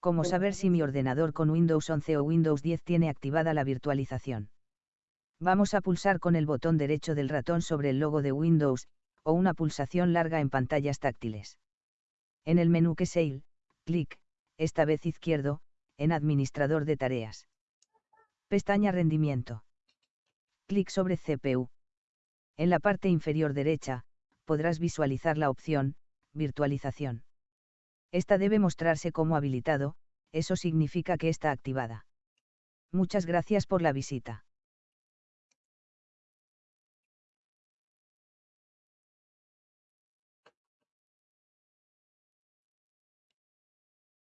¿Cómo saber si mi ordenador con Windows 11 o Windows 10 tiene activada la virtualización? Vamos a pulsar con el botón derecho del ratón sobre el logo de Windows, o una pulsación larga en pantallas táctiles. En el menú que Sale, clic, esta vez izquierdo, en Administrador de tareas. Pestaña Rendimiento. Clic sobre CPU. En la parte inferior derecha, podrás visualizar la opción, Virtualización. Esta debe mostrarse como habilitado, eso significa que está activada. Muchas gracias por la visita.